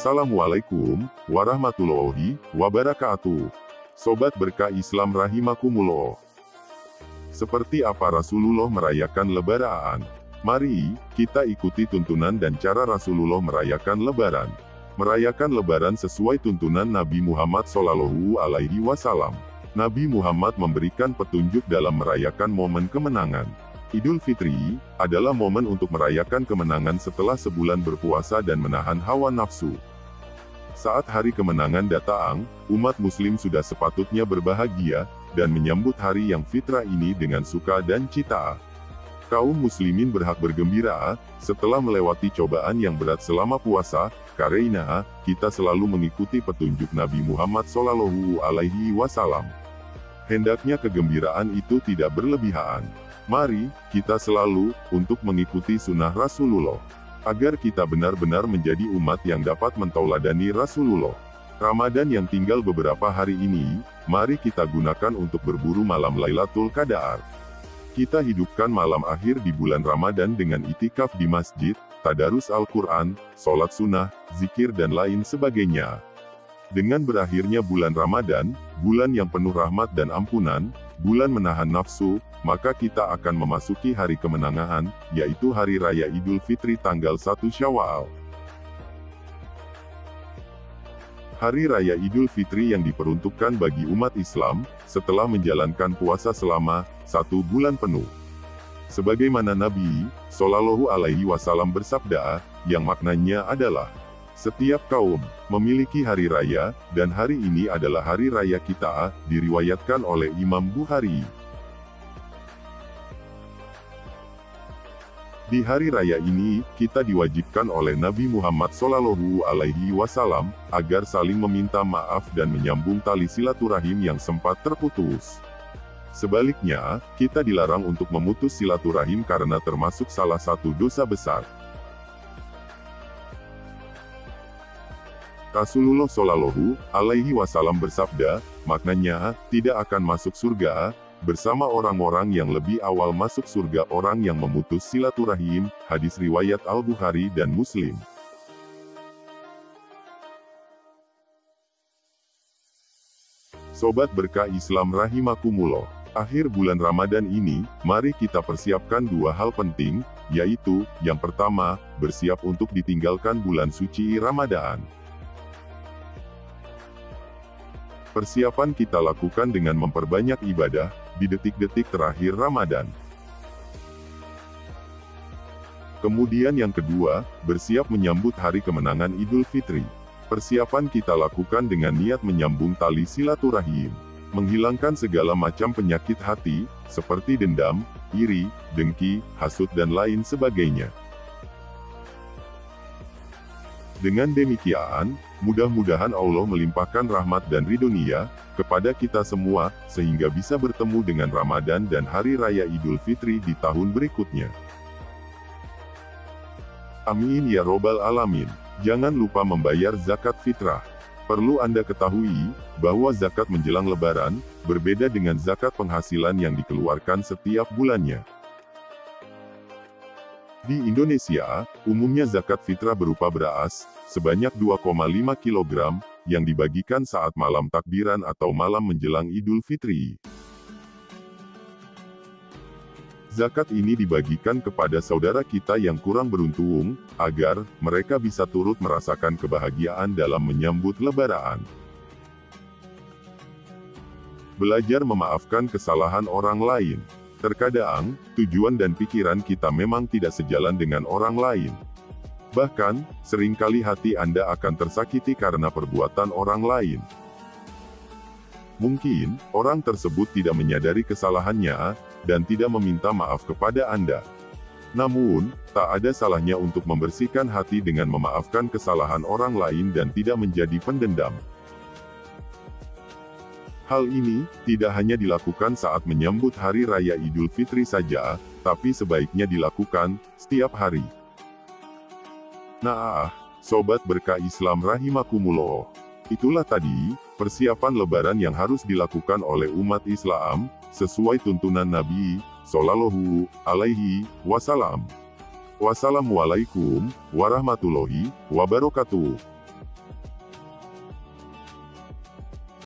Assalamualaikum warahmatullahi wabarakatuh. Sobat berkah Islam rahimakumullah. Seperti apa Rasulullah merayakan lebaran? Mari, kita ikuti tuntunan dan cara Rasulullah merayakan lebaran. Merayakan lebaran sesuai tuntunan Nabi Muhammad SAW alaihi wasallam. Nabi Muhammad memberikan petunjuk dalam merayakan momen kemenangan. Idul Fitri adalah momen untuk merayakan kemenangan setelah sebulan berpuasa dan menahan hawa nafsu. Saat hari kemenangan datang, umat muslim sudah sepatutnya berbahagia, dan menyambut hari yang fitrah ini dengan suka dan cita. Kaum muslimin berhak bergembira, setelah melewati cobaan yang berat selama puasa, karena kita selalu mengikuti petunjuk Nabi Muhammad SAW. Hendaknya kegembiraan itu tidak berlebihan. Mari, kita selalu, untuk mengikuti sunnah Rasulullah. Agar kita benar-benar menjadi umat yang dapat mentauladani Rasulullah. Ramadan yang tinggal beberapa hari ini, mari kita gunakan untuk berburu malam Lailatul Qadar. Kita hidupkan malam akhir di bulan Ramadan dengan itikaf di masjid, tadarus Al-Quran, sholat sunnah, zikir dan lain sebagainya. Dengan berakhirnya bulan Ramadan, bulan yang penuh rahmat dan ampunan, bulan menahan nafsu, maka kita akan memasuki hari kemenangan, yaitu Hari Raya Idul Fitri tanggal 1 Syawal. Hari Raya Idul Fitri yang diperuntukkan bagi umat Islam, setelah menjalankan puasa selama satu bulan penuh. Sebagaimana Nabi Shallallahu Alaihi Wasallam bersabda, yang maknanya adalah setiap kaum memiliki hari raya, dan hari ini adalah hari raya kita, diriwayatkan oleh Imam Bukhari. Di hari raya ini, kita diwajibkan oleh Nabi Muhammad SAW Alaihi Wasallam agar saling meminta maaf dan menyambung tali silaturahim yang sempat terputus. Sebaliknya, kita dilarang untuk memutus silaturahim karena termasuk salah satu dosa besar. Rasulullah Shallallahu Alaihi Wasallam bersabda, maknanya tidak akan masuk surga bersama orang-orang yang lebih awal masuk surga orang yang memutus silaturahim, hadis riwayat Al-Bukhari dan Muslim. Sobat berkah Islam rahimakumullah. Akhir bulan Ramadan ini, mari kita persiapkan dua hal penting, yaitu, yang pertama, bersiap untuk ditinggalkan bulan suci Ramadan. Persiapan kita lakukan dengan memperbanyak ibadah, di detik-detik terakhir Ramadan. Kemudian yang kedua, bersiap menyambut hari kemenangan Idul Fitri. Persiapan kita lakukan dengan niat menyambung tali silaturahim. Menghilangkan segala macam penyakit hati, seperti dendam, iri, dengki, hasut dan lain sebagainya. Dengan demikian, mudah-mudahan Allah melimpahkan rahmat dan ridonia kepada kita semua, sehingga bisa bertemu dengan Ramadan dan Hari Raya Idul Fitri di tahun berikutnya. Amin ya robbal alamin. Jangan lupa membayar zakat fitrah. Perlu Anda ketahui, bahwa zakat menjelang lebaran, berbeda dengan zakat penghasilan yang dikeluarkan setiap bulannya. Di Indonesia, umumnya zakat fitrah berupa beras, sebanyak 2,5 kg, yang dibagikan saat malam takbiran atau malam menjelang Idul Fitri. Zakat ini dibagikan kepada saudara kita yang kurang beruntung, agar mereka bisa turut merasakan kebahagiaan dalam menyambut lebaran. Belajar memaafkan kesalahan orang lain. Terkadang, tujuan dan pikiran kita memang tidak sejalan dengan orang lain. Bahkan, sering kali hati Anda akan tersakiti karena perbuatan orang lain. Mungkin, orang tersebut tidak menyadari kesalahannya, dan tidak meminta maaf kepada Anda. Namun, tak ada salahnya untuk membersihkan hati dengan memaafkan kesalahan orang lain dan tidak menjadi pendendam. Hal ini, tidak hanya dilakukan saat menyambut Hari Raya Idul Fitri saja, tapi sebaiknya dilakukan, setiap hari. Nah, Sobat Berkah Islam Rahimakumullah. Itulah tadi, persiapan lebaran yang harus dilakukan oleh umat Islam, sesuai tuntunan Nabi, Sallallahu Alaihi Wasallam. Wassalamualaikum warahmatullahi wabarakatuh.